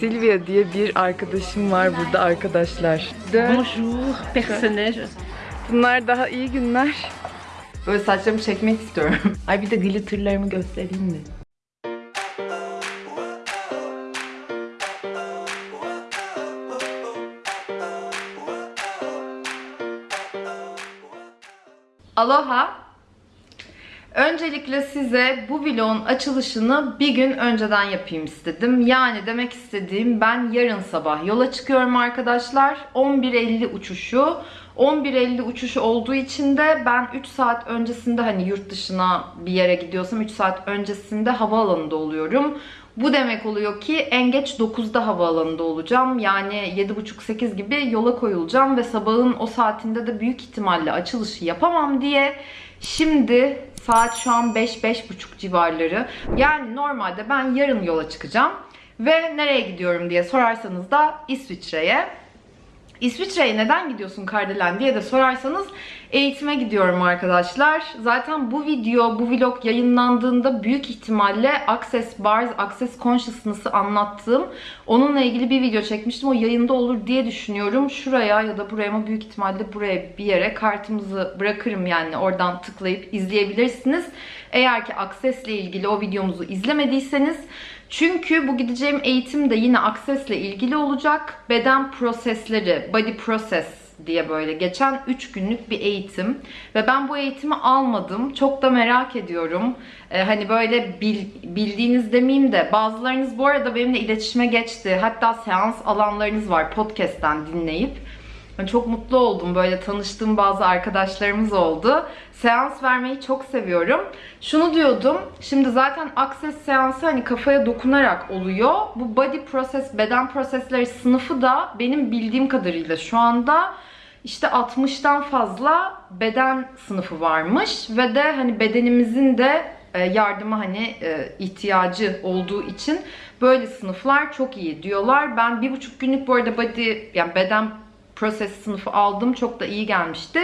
Silvia diye bir arkadaşım var burada arkadaşlar. Bonjour, personnage. Bunlar daha iyi günler. Böyle saçlarımı çekmek istiyorum. Ay bir de glitterlarımı göstereyim mi? Aloha. Öncelikle size bu vlogun açılışını bir gün önceden yapayım istedim. Yani demek istediğim ben yarın sabah yola çıkıyorum arkadaşlar. 11.50 uçuşu. 11.50 uçuşu olduğu için de ben 3 saat öncesinde hani yurt dışına bir yere gidiyorsam 3 saat öncesinde havaalanında oluyorum. Bu demek oluyor ki en geç 9'da havaalanında olacağım. Yani 7.30-8 gibi yola koyulacağım ve sabahın o saatinde de büyük ihtimalle açılışı yapamam diye şimdi saat şu an 5-5.30 civarları. Yani normalde ben yarın yola çıkacağım. Ve nereye gidiyorum diye sorarsanız da İsviçre'ye. İsviçre'ye neden gidiyorsun Kardelen diye de sorarsanız eğitime gidiyorum arkadaşlar. Zaten bu video, bu vlog yayınlandığında büyük ihtimalle Access Bars, Access Consciousness'ı anlattığım onunla ilgili bir video çekmiştim. O yayında olur diye düşünüyorum. Şuraya ya da buraya ama büyük ihtimalle buraya bir yere kartımızı bırakırım yani oradan tıklayıp izleyebilirsiniz. Eğer ki Access ile ilgili o videomuzu izlemediyseniz çünkü bu gideceğim eğitim de yine Access'le ilgili olacak. Beden prosesleri, body process diye böyle geçen 3 günlük bir eğitim. Ve ben bu eğitimi almadım. Çok da merak ediyorum. Ee, hani böyle bil, bildiğiniz demeyeyim de bazılarınız bu arada benimle iletişime geçti. Hatta seans alanlarınız var podcast'ten dinleyip. Ben çok mutlu oldum. Böyle tanıştığım bazı arkadaşlarımız oldu. Seans vermeyi çok seviyorum. Şunu diyordum. Şimdi zaten Access seansı hani kafaya dokunarak oluyor. Bu body process, beden prosesleri sınıfı da benim bildiğim kadarıyla şu anda işte 60'tan fazla beden sınıfı varmış ve de hani bedenimizin de e, yardıma hani e, ihtiyacı olduğu için böyle sınıflar çok iyi diyorlar. Ben bir buçuk günlük bu arada body yani beden proses sınıfı aldım. Çok da iyi gelmişti.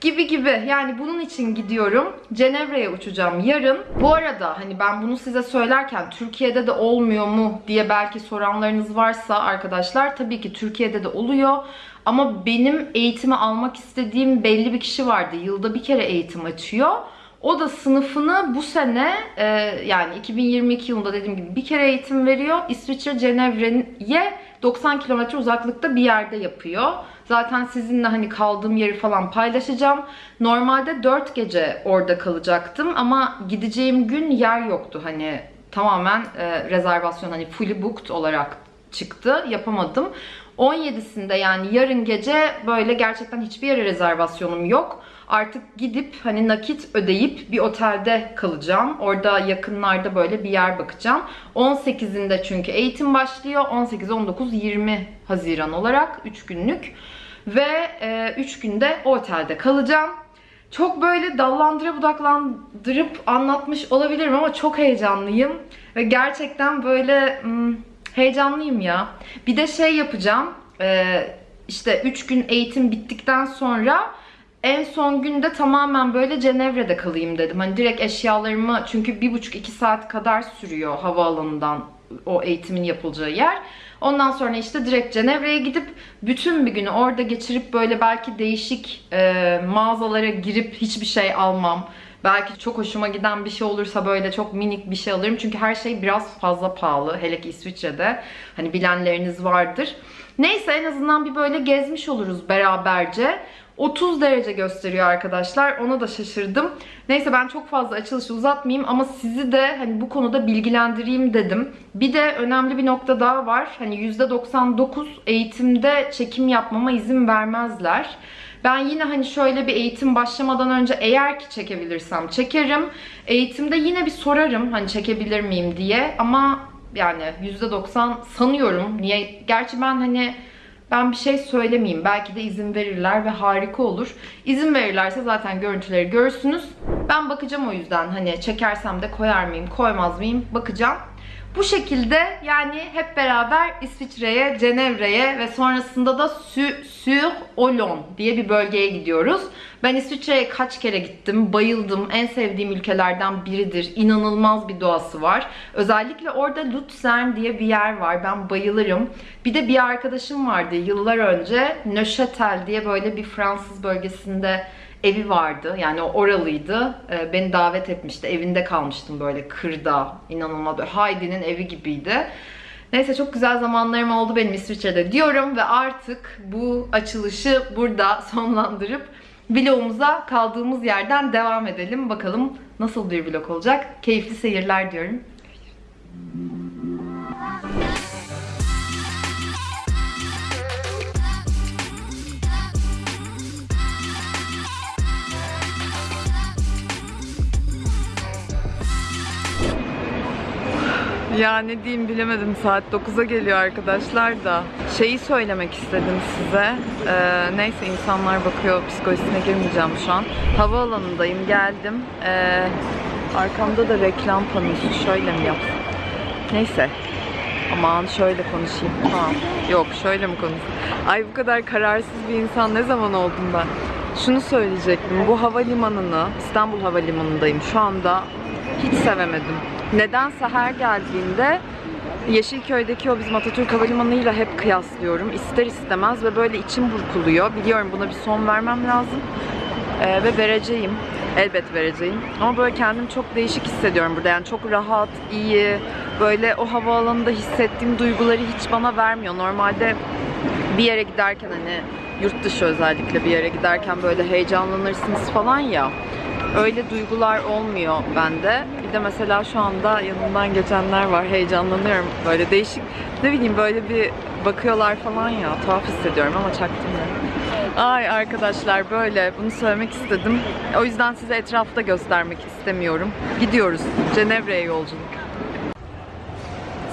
Gibi gibi. Yani bunun için gidiyorum. Cenevre'ye uçacağım yarın. Bu arada hani ben bunu size söylerken Türkiye'de de olmuyor mu diye belki soranlarınız varsa arkadaşlar tabii ki Türkiye'de de oluyor. Ama benim eğitimi almak istediğim belli bir kişi vardı. Yılda bir kere eğitim açıyor. O da sınıfını bu sene e, yani 2022 yılında dediğim gibi bir kere eğitim veriyor. İsviçre Cenevre'ye 90 kilometre uzaklıkta bir yerde yapıyor. Zaten sizinle hani kaldığım yeri falan paylaşacağım. Normalde 4 gece orada kalacaktım ama gideceğim gün yer yoktu. Hani tamamen e, rezervasyon hani fully booked olarak çıktı. Yapamadım. 17'sinde yani yarın gece böyle gerçekten hiçbir yere rezervasyonum yok. Artık gidip hani nakit ödeyip bir otelde kalacağım. Orada yakınlarda böyle bir yer bakacağım. 18'inde çünkü eğitim başlıyor. 18, 19, 20 Haziran olarak 3 günlük. Ve 3 e, günde o otelde kalacağım. Çok böyle dallandıra budaklandırıp anlatmış olabilirim ama çok heyecanlıyım. Ve gerçekten böyle hmm, heyecanlıyım ya. Bir de şey yapacağım. E, işte 3 gün eğitim bittikten sonra en son günde tamamen böyle Cenevre'de kalayım dedim. Hani direkt eşyalarımı çünkü bir buçuk iki saat kadar sürüyor havaalanından o eğitimin yapılacağı yer. Ondan sonra işte direkt Cenevre'ye gidip bütün bir günü orada geçirip böyle belki değişik e, mağazalara girip hiçbir şey almam. Belki çok hoşuma giden bir şey olursa böyle çok minik bir şey alırım. Çünkü her şey biraz fazla pahalı. Hele ki İsviçre'de. Hani bilenleriniz vardır. Neyse en azından bir böyle gezmiş oluruz beraberce. 30 derece gösteriyor arkadaşlar. Ona da şaşırdım. Neyse ben çok fazla açılışı uzatmayayım ama sizi de hani bu konuda bilgilendireyim dedim. Bir de önemli bir nokta daha var. Hani %99 eğitimde çekim yapmama izin vermezler. Ben yine hani şöyle bir eğitim başlamadan önce eğer ki çekebilirsem çekerim. Eğitimde yine bir sorarım hani çekebilir miyim diye ama yani %90 sanıyorum. Niye? Gerçi ben hani ben bir şey söylemeyeyim. Belki de izin verirler ve harika olur. İzin verirlerse zaten görüntüleri görürsünüz. Ben bakacağım o yüzden. Hani çekersem de koyar mıyım, koymaz mıyım bakacağım. Bu şekilde yani hep beraber İsviçre'ye, Cenevre'ye ve sonrasında da Sü- Sur Olon diye bir bölgeye gidiyoruz. Ben İsviçre'ye kaç kere gittim, bayıldım. En sevdiğim ülkelerden biridir. İnanılmaz bir doğası var. Özellikle orada Luzern diye bir yer var. Ben bayılırım. Bir de bir arkadaşım vardı yıllar önce. Neuchâtel diye böyle bir Fransız bölgesinde evi vardı. Yani o oralıydı. Ee, beni davet etmişti. Evinde kalmıştım böyle kırda. İnanılmaz Heidi'nin evi gibiydi. Neyse çok güzel zamanlarım oldu benim İsviçre'de diyorum ve artık bu açılışı burada sonlandırıp vlogumuza kaldığımız yerden devam edelim. Bakalım nasıl bir vlog olacak. Keyifli seyirler diyorum. Ya ne diyeyim bilemedim. Saat 9'a geliyor arkadaşlar da. Şeyi söylemek istedim size. Ee, neyse insanlar bakıyor psikolojisine girmeyeceğim şu an. Havaalanındayım geldim. Ee, arkamda da reklam panosu. Şöyle mi yapsam? Neyse. Aman şöyle konuşayım. Tamam. Yok şöyle mi konuşayım? Ay bu kadar kararsız bir insan ne zaman oldum ben? Şunu söyleyecektim. Bu havalimanını İstanbul Havalimanı'ndayım şu anda hiç sevemedim. Nedense her geldiğimde Yeşilköy'deki o bizim Atatürk Havalimanı'yla hep kıyaslıyorum. İster istemez ve böyle içim burkuluyor. Biliyorum buna bir son vermem lazım. Ee, ve vereceğim. Elbet vereceğim. Ama böyle kendimi çok değişik hissediyorum burada. Yani çok rahat, iyi. Böyle o havaalanında hissettiğim duyguları hiç bana vermiyor. Normalde bir yere giderken hani yurt dışı özellikle bir yere giderken böyle heyecanlanırsınız falan ya. Öyle duygular olmuyor bende. Bir de mesela şu anda yanımdan geçenler var. Heyecanlanıyorum. Böyle değişik ne bileyim böyle bir bakıyorlar falan ya. Tuhaf hissediyorum ama çaktırmıyorum. Ay arkadaşlar böyle bunu söylemek istedim. O yüzden size etrafta göstermek istemiyorum. Gidiyoruz. Cenevre'ye yolculuk.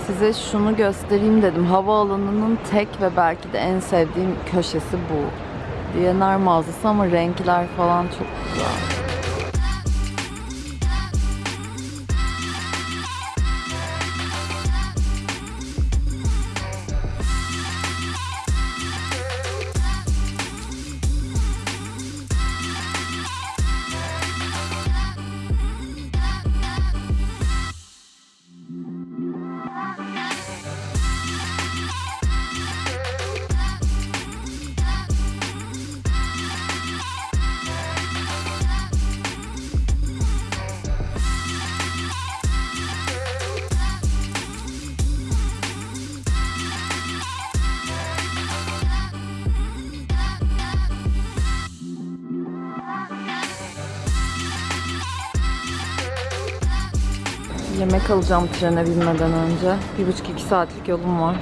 Size şunu göstereyim dedim. Havaalanının tek ve belki de en sevdiğim köşesi bu. DNR mağazası ama renkler falan çok güzel. Yemek alacağım trene binmeden önce. Bir buçuk iki saatlik yolum var.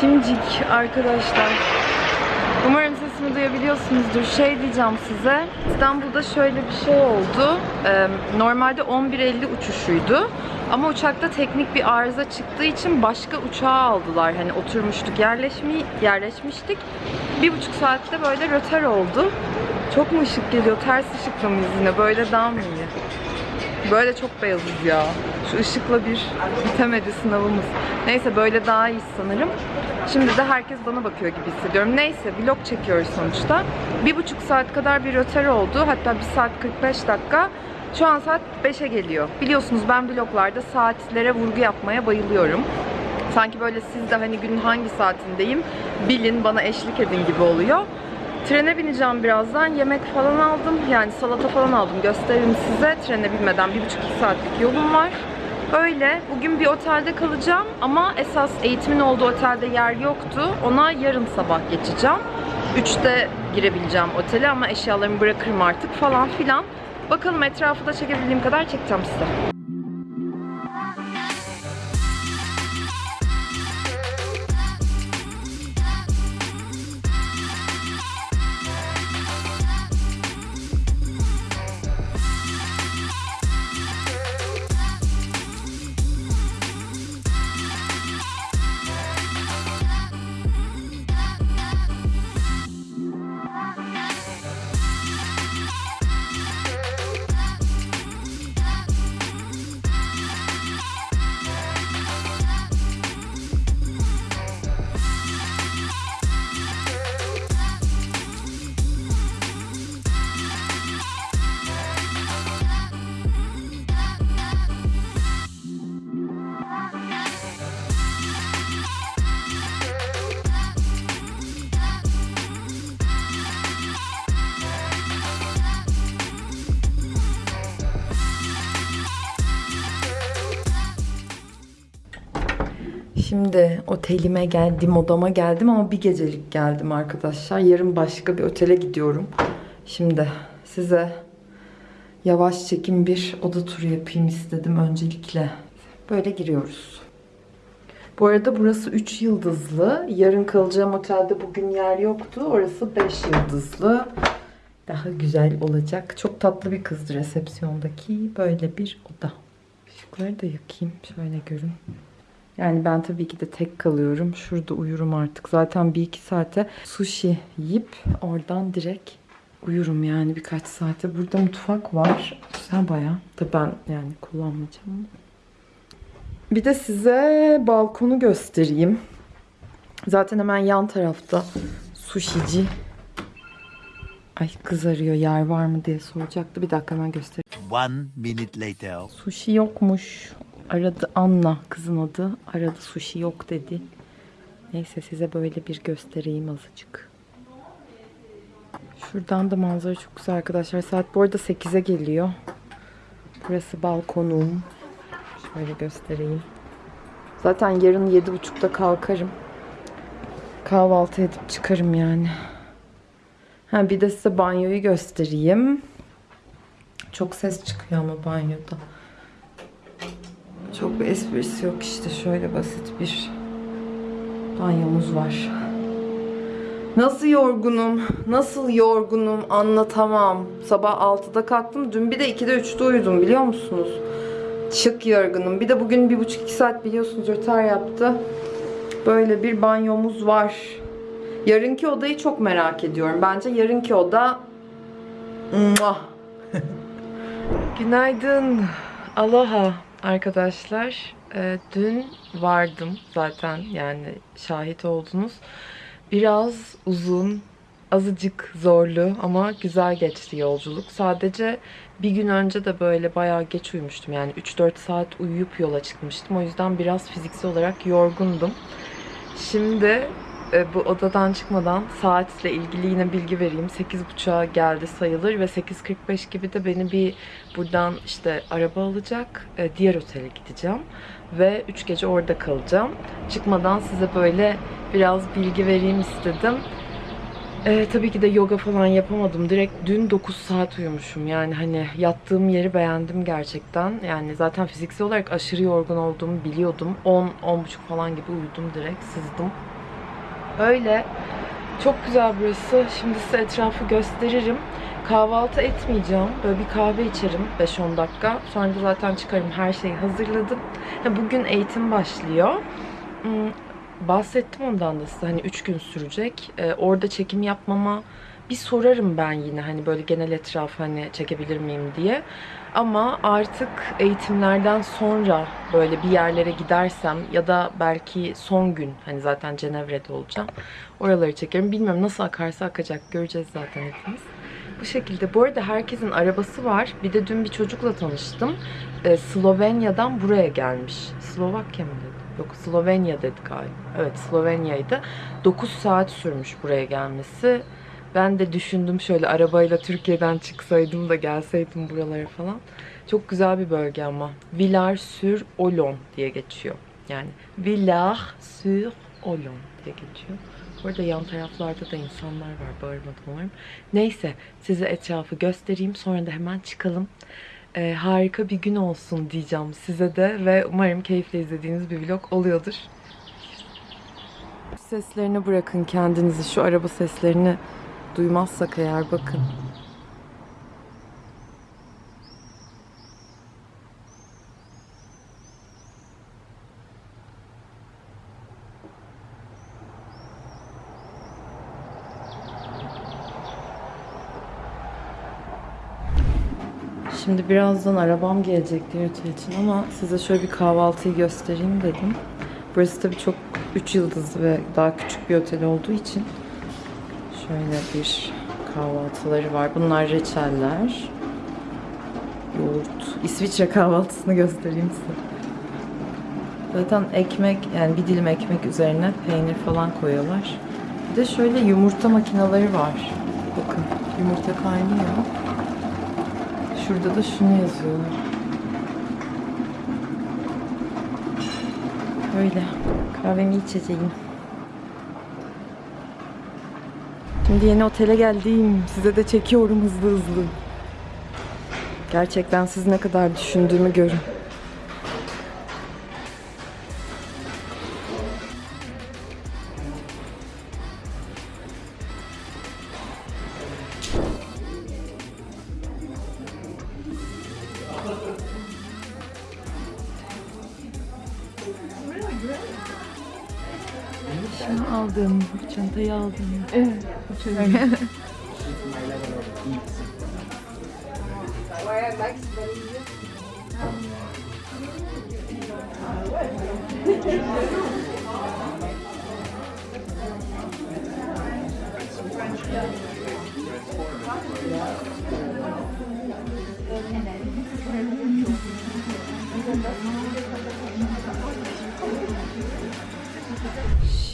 Şimdicik arkadaşlar. Umarım sesimi duyabiliyorsunuzdur. Şey diyeceğim size. İstanbul'da şöyle bir şey oldu. Normalde 11.50 uçuşuydu. Ama uçakta teknik bir arıza çıktığı için başka uçağa aldılar. Hani oturmuştuk, yerleşmi, yerleşmiştik. Bir buçuk saatte böyle röter oldu. Çok mu ışık geliyor? Ters ışıkla mıyız yine? Böyle daha mı iyi? Böyle çok beyazız ya. Şu ışıkla bir bitemedi sınavımız. Neyse böyle daha iyi sanırım. Şimdi de herkes bana bakıyor gibi hissediyorum. Neyse vlog çekiyoruz sonuçta. Bir buçuk saat kadar bir röter oldu. Hatta bir saat 45 dakika. Şu an saat 5'e geliyor. Biliyorsunuz ben vloglarda saatlere vurgu yapmaya bayılıyorum. Sanki böyle siz de hani günün hangi saatindeyim bilin bana eşlik edin gibi oluyor. Trene bineceğim birazdan. Yemek falan aldım. Yani salata falan aldım. Gösteririm size. Trene binmeden bir buçuk iki saatlik yolum var. Öyle. Bugün bir otelde kalacağım ama esas eğitimin olduğu otelde yer yoktu. Ona yarın sabah geçeceğim. 3'te girebileceğim otele ama eşyalarımı bırakırım artık falan filan. Bakalım etrafı da çekebildiğim kadar çekeceğim size. Otelime geldim, odama geldim ama bir gecelik geldim arkadaşlar. Yarın başka bir otele gidiyorum. Şimdi size yavaş çekim bir oda turu yapayım istedim öncelikle. Böyle giriyoruz. Bu arada burası 3 yıldızlı. Yarın kalacağım otelde bugün yer yoktu. Orası 5 yıldızlı. Daha güzel olacak. Çok tatlı bir kızdı resepsiyondaki. Böyle bir oda. Işıkları da yakayım. Şöyle görün. Yani ben tabii ki de tek kalıyorum. Şurada uyurum artık. Zaten bir iki saate sushi yiyip oradan direkt uyurum yani birkaç saate. Burada mutfak var. Güzel bayağı. Tabii ben yani kullanmayacağım. Bir de size balkonu göstereyim. Zaten hemen yan tarafta sushici. Ay kız arıyor yer var mı diye soracaktı. Bir dakika hemen göstereyim. One minute later. Sushi yokmuş. Aradı Anna kızın adı. Aradı sushi yok dedi. Neyse size böyle bir göstereyim azıcık. Şuradan da manzara çok güzel arkadaşlar. Saat bu arada 8'e geliyor. Burası balkonum. Şöyle göstereyim. Zaten yarın 7.30'da kalkarım. Kahvaltı edip çıkarım yani. Ha bir de size banyoyu göstereyim. Çok ses çıkıyor ama banyoda. Çok bir esprisi yok işte şöyle basit bir banyomuz var. Nasıl yorgunum, nasıl yorgunum anlatamam. Sabah 6'da kalktım. Dün bir de 2'de 3'te uyudum biliyor musunuz? Çık yorgunum. Bir de bugün 1,5-2 saat biliyorsunuz rötar yaptı. Böyle bir banyomuz var. Yarınki odayı çok merak ediyorum. Bence yarınki oda... Günaydın. Aloha arkadaşlar. Ee, dün vardım zaten yani şahit oldunuz. Biraz uzun, azıcık zorlu ama güzel geçti yolculuk. Sadece bir gün önce de böyle bayağı geç uyumuştum. Yani 3-4 saat uyuyup yola çıkmıştım. O yüzden biraz fiziksel olarak yorgundum. Şimdi e, bu odadan çıkmadan saatle ilgili yine bilgi vereyim. 8.30'a geldi sayılır ve 8.45 gibi de beni bir buradan işte araba alacak. e, Diğer otele gideceğim. Ve 3 gece orada kalacağım. Çıkmadan size böyle biraz bilgi vereyim istedim. E, tabii ki de yoga falan yapamadım. Direkt dün 9 saat uyumuşum. Yani hani yattığım yeri beğendim gerçekten. Yani zaten fiziksel olarak aşırı yorgun olduğumu biliyordum. 10 10.30 falan gibi uyudum direkt. Sızdım. Öyle. Çok güzel burası. Şimdi size etrafı gösteririm. Kahvaltı etmeyeceğim. Böyle bir kahve içerim 5-10 dakika. Sonra da zaten çıkarım. Her şeyi hazırladım. Ha, Bugün eğitim başlıyor. Hmm, Bahsettim ondan da size. Hani 3 gün sürecek. Ee, orada çekim yapmama bir sorarım ben yine. Hani böyle genel etrafı hani çekebilir miyim diye. Ama artık eğitimlerden sonra böyle bir yerlere gidersem ya da belki son gün hani zaten Cenevre'de olacağım. Oraları çekerim. Bilmiyorum nasıl akarsa akacak. Göreceğiz zaten hepimiz. Bu şekilde. Bu arada herkesin arabası var. Bir de dün bir çocukla tanıştım. Ee, Slovenya'dan buraya gelmiş. Slovakya mı dedi? Yok Slovenya dedi galiba. Evet Slovenya'ydı. 9 saat sürmüş buraya gelmesi. Ben de düşündüm şöyle arabayla Türkiye'den çıksaydım da gelseydim buralara falan. Çok güzel bir bölge ama. Villars-sur-Olon diye geçiyor. Yani Villars-sur-Olon diye geçiyor. Burada yan taraflarda da insanlar var. Bağırmadan umarım. Neyse size etrafı göstereyim. Sonra da hemen çıkalım. Ee, harika bir gün olsun diyeceğim size de. Ve umarım keyifle izlediğiniz bir vlog oluyordur. Seslerini bırakın kendinizi. Şu araba seslerini duymazsak eğer bakın. Şimdi birazdan arabam gelecek diğer otel için ama size şöyle bir kahvaltıyı göstereyim dedim. Burası tabii çok 3 yıldızlı ve daha küçük bir otel olduğu için şöyle bir kahvaltıları var. Bunlar reçeller. Yoğurt. İsviçre kahvaltısını göstereyim size. Zaten ekmek yani bir dilim ekmek üzerine peynir falan koyuyorlar. Bir de şöyle yumurta makineleri var. Bakın yumurta kaynıyor. Şurada da şunu yazıyorlar. Şöyle kahvemi içeceğim. Şimdi yeni otele geldim. Size de çekiyorum hızlı hızlı. Gerçekten siz ne kadar düşündüğümü görün. Şunu aldım, çantayı aldım.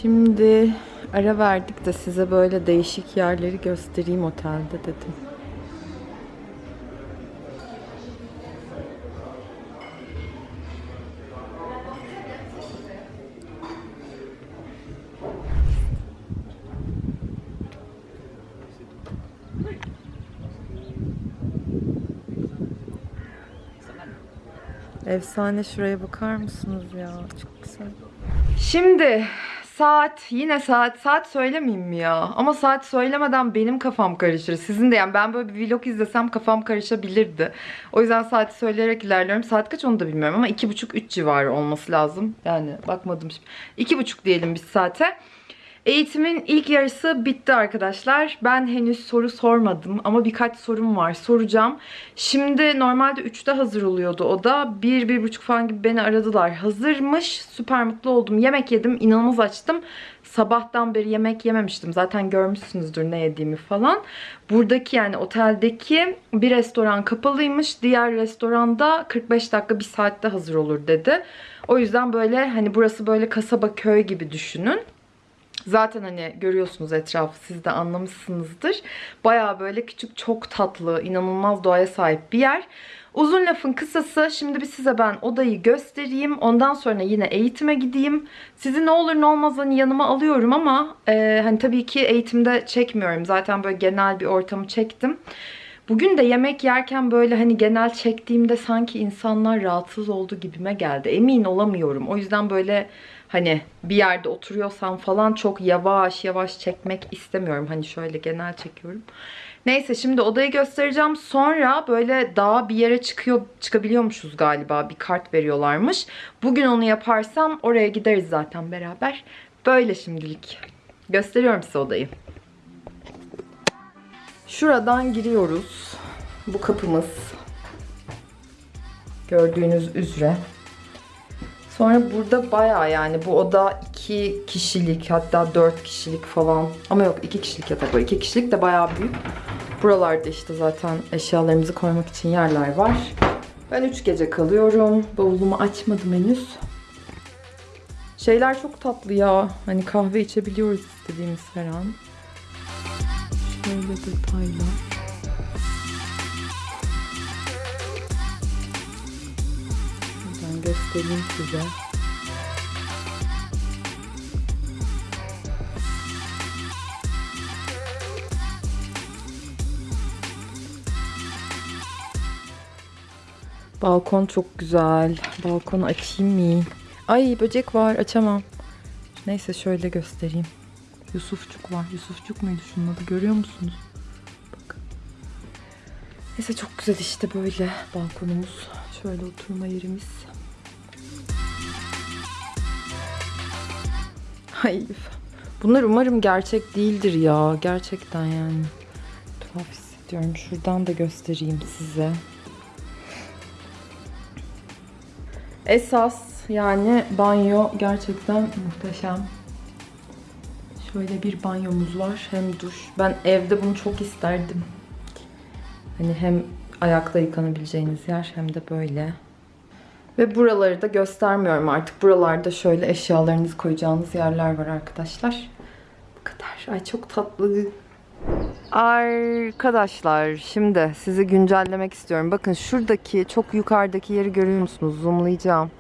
Şimdi ara verdik de size böyle değişik yerleri göstereyim otelde dedim. Efsane şuraya bakar mısınız ya? Çok güzel. Şimdi saat yine saat saat söylemeyeyim mi ya? Ama saat söylemeden benim kafam karışır. Sizin de yani ben böyle bir vlog izlesem kafam karışabilirdi. O yüzden saati söyleyerek ilerliyorum. Saat kaç onu da bilmiyorum ama iki buçuk üç civarı olması lazım. Yani bakmadım şimdi. İki buçuk diyelim biz saate. Eğitimin ilk yarısı bitti arkadaşlar. Ben henüz soru sormadım ama birkaç sorum var. Soracağım. Şimdi normalde 3'te hazır oluyordu o da. 1 bir, buçuk falan gibi beni aradılar. Hazırmış. Süper mutlu oldum. Yemek yedim. inanılmaz açtım. Sabahtan beri yemek yememiştim. Zaten görmüşsünüzdür ne yediğimi falan. Buradaki yani oteldeki bir restoran kapalıymış. Diğer restoranda 45 dakika bir saatte hazır olur dedi. O yüzden böyle hani burası böyle kasaba köy gibi düşünün. Zaten hani görüyorsunuz etrafı siz de anlamışsınızdır. Baya böyle küçük çok tatlı, inanılmaz doğaya sahip bir yer. Uzun lafın kısası şimdi bir size ben odayı göstereyim. Ondan sonra yine eğitime gideyim. Sizi ne olur ne olmaz hani yanıma alıyorum ama e, hani tabii ki eğitimde çekmiyorum. Zaten böyle genel bir ortamı çektim. Bugün de yemek yerken böyle hani genel çektiğimde sanki insanlar rahatsız oldu gibime geldi. Emin olamıyorum. O yüzden böyle hani bir yerde oturuyorsam falan çok yavaş yavaş çekmek istemiyorum. Hani şöyle genel çekiyorum. Neyse şimdi odayı göstereceğim. Sonra böyle daha bir yere çıkıyor çıkabiliyormuşuz galiba. Bir kart veriyorlarmış. Bugün onu yaparsam oraya gideriz zaten beraber. Böyle şimdilik. Gösteriyorum size odayı. Şuradan giriyoruz. Bu kapımız. Gördüğünüz üzere. Sonra burada baya yani bu oda 2 kişilik hatta 4 kişilik falan. Ama yok 2 kişilik yatak var. 2 kişilik de baya büyük. Buralarda işte zaten eşyalarımızı koymak için yerler var. Ben 3 gece kalıyorum. Bavulumu açmadım henüz. Şeyler çok tatlı ya. Hani kahve içebiliyoruz istediğimiz her an. Şöyle detaylar. Göstereyim size. Balkon çok güzel. Balkonu açayım mı? Ay böcek var açamam. Neyse şöyle göstereyim. Yusufçuk var. Yusufçuk muydu şunun adı görüyor musunuz? Bak. Neyse çok güzel işte böyle balkonumuz. Şöyle oturma yerimiz. Ay bunlar umarım gerçek değildir ya. Gerçekten yani. Tuhaf hissediyorum. Şuradan da göstereyim size. Esas yani banyo gerçekten muhteşem. Şöyle bir banyomuz var. Hem duş. Ben evde bunu çok isterdim. Hani hem ayakta yıkanabileceğiniz yer hem de böyle. Ve buraları da göstermiyorum artık. Buralarda şöyle eşyalarınızı koyacağınız yerler var arkadaşlar. Bu kadar. Ay çok tatlı. Arkadaşlar şimdi sizi güncellemek istiyorum. Bakın şuradaki çok yukarıdaki yeri görüyor musunuz? Zoomlayacağım.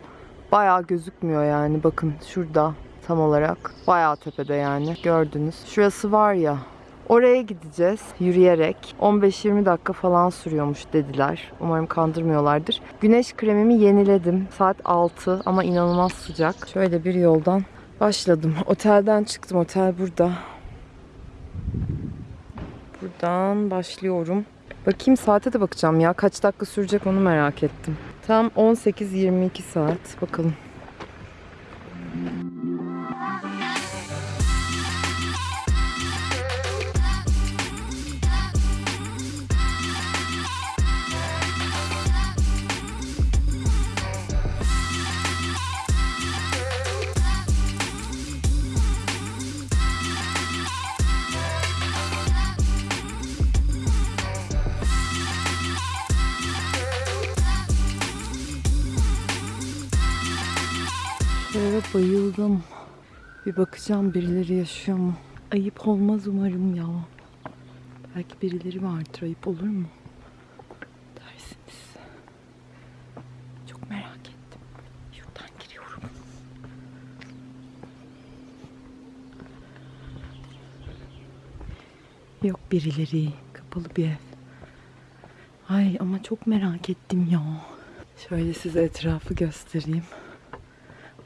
Bayağı gözükmüyor yani. Bakın şurada tam olarak. Bayağı tepede yani. Gördünüz. Şurası var ya. Oraya gideceğiz yürüyerek. 15-20 dakika falan sürüyormuş dediler. Umarım kandırmıyorlardır. Güneş kremimi yeniledim. Saat 6 ama inanılmaz sıcak. Şöyle bir yoldan başladım. Otelden çıktım. Otel burada. Buradan başlıyorum. Bakayım saate de bakacağım ya. Kaç dakika sürecek onu merak ettim. Tam 18-22 saat. Bakalım. Bayıldım. Bir bakacağım birileri yaşıyor mu? Ayıp olmaz umarım ya. Belki birileri vardır. Ayıp olur mu? Dersiniz. Çok merak ettim. Şuradan giriyorum. Yok birileri. Kapalı bir ev. Ay ama çok merak ettim ya. Şöyle size etrafı göstereyim.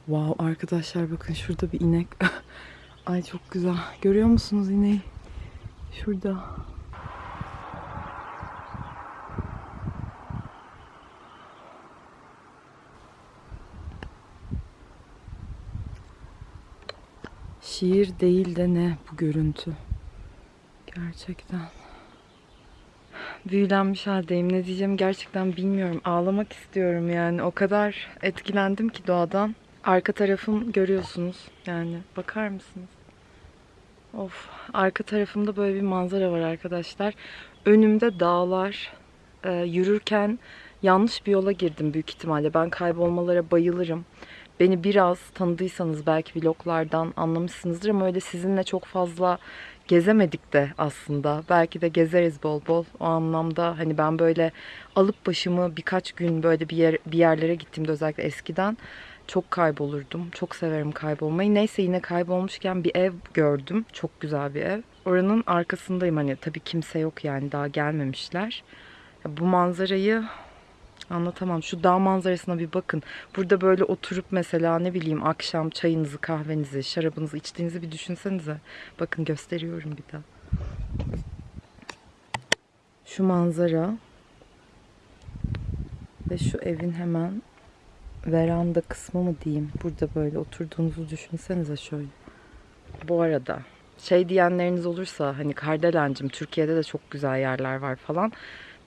Wow arkadaşlar bakın şurada bir inek. Ay çok güzel. Görüyor musunuz ineği? Şurada. Şiir değil de ne bu görüntü. Gerçekten. Büyülenmiş haldeyim. Ne diyeceğimi gerçekten bilmiyorum. Ağlamak istiyorum yani. O kadar etkilendim ki doğadan. Arka tarafım görüyorsunuz. Yani bakar mısınız? Of. Arka tarafımda böyle bir manzara var arkadaşlar. Önümde dağlar. Ee, yürürken yanlış bir yola girdim büyük ihtimalle. Ben kaybolmalara bayılırım. Beni biraz tanıdıysanız belki vloglardan anlamışsınızdır ama öyle sizinle çok fazla gezemedik de aslında. Belki de gezeriz bol bol. O anlamda hani ben böyle alıp başımı birkaç gün böyle bir yer bir yerlere gittiğimde özellikle eskiden çok kaybolurdum. Çok severim kaybolmayı. Neyse yine kaybolmuşken bir ev gördüm. Çok güzel bir ev. Oranın arkasındayım hani tabii kimse yok yani daha gelmemişler. Bu manzarayı anlatamam. Şu dağ manzarasına bir bakın. Burada böyle oturup mesela ne bileyim akşam çayınızı, kahvenizi, şarabınızı içtiğinizi bir düşünsenize. Bakın gösteriyorum bir daha. Şu manzara ve şu evin hemen veranda kısmı mı diyeyim. Burada böyle oturduğunuzu düşünsenize şöyle. Bu arada şey diyenleriniz olursa hani Kardelencim Türkiye'de de çok güzel yerler var falan.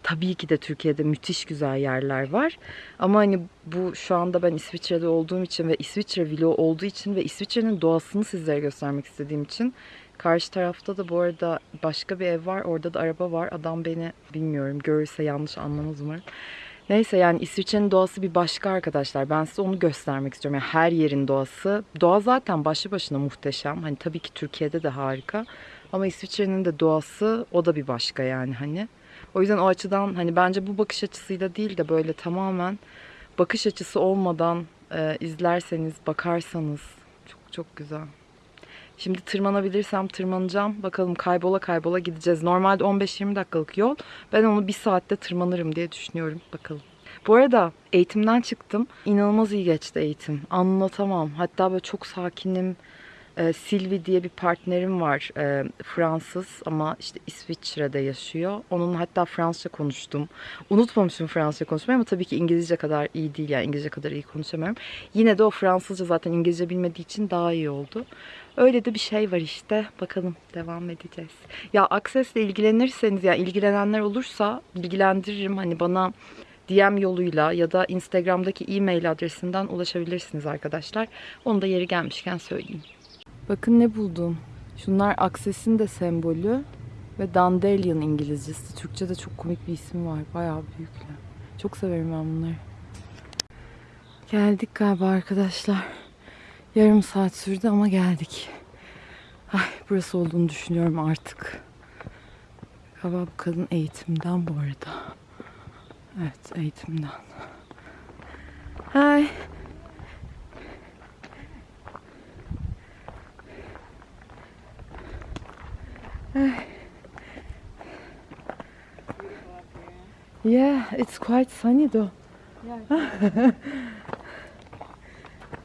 Tabii ki de Türkiye'de müthiş güzel yerler var. Ama hani bu şu anda ben İsviçre'de olduğum için ve İsviçre vlogu olduğu için ve İsviçre'nin doğasını sizlere göstermek istediğim için Karşı tarafta da bu arada başka bir ev var. Orada da araba var. Adam beni bilmiyorum görürse yanlış anlamaz umarım. Neyse yani İsviçre'nin doğası bir başka arkadaşlar. Ben size onu göstermek istiyorum. Yani her yerin doğası. Doğa zaten başlı başına muhteşem. Hani tabii ki Türkiye'de de harika. Ama İsviçre'nin de doğası o da bir başka yani hani. O yüzden o açıdan hani bence bu bakış açısıyla değil de böyle tamamen bakış açısı olmadan e, izlerseniz, bakarsanız çok çok güzel. Şimdi tırmanabilirsem tırmanacağım. Bakalım kaybola kaybola gideceğiz. Normalde 15-20 dakikalık yol. Ben onu bir saatte tırmanırım diye düşünüyorum. Bakalım. Bu arada eğitimden çıktım. İnanılmaz iyi geçti eğitim. Anlatamam. Hatta böyle çok sakinim. Ee, Sylvie diye bir partnerim var. Ee, Fransız ama işte İsviçre'de yaşıyor. Onunla hatta Fransızca konuştum. Unutmamışım Fransızca konuşmayı ama tabii ki İngilizce kadar iyi değil. Yani İngilizce kadar iyi konuşamıyorum. Yine de o Fransızca zaten İngilizce bilmediği için daha iyi oldu. Öyle de bir şey var işte. Bakalım devam edeceğiz. Ya Access'le ilgilenirseniz ya ilgilenenler olursa bilgilendiririm. Hani bana DM yoluyla ya da Instagram'daki e-mail adresinden ulaşabilirsiniz arkadaşlar. Onu da yeri gelmişken söyleyeyim. Bakın ne buldum. Şunlar Access'in de sembolü ve Dandelion İngilizcesi. Türkçe'de çok komik bir ismi var. Bayağı büyükler. Çok severim ben bunları. Geldik galiba arkadaşlar. Yarım saat sürdü ama geldik. Ay burası olduğunu düşünüyorum artık. Kebap kadın eğitimden bu arada. Evet eğitimden. Hi. Hi. Yeah, it's quite sunny though. Yeah.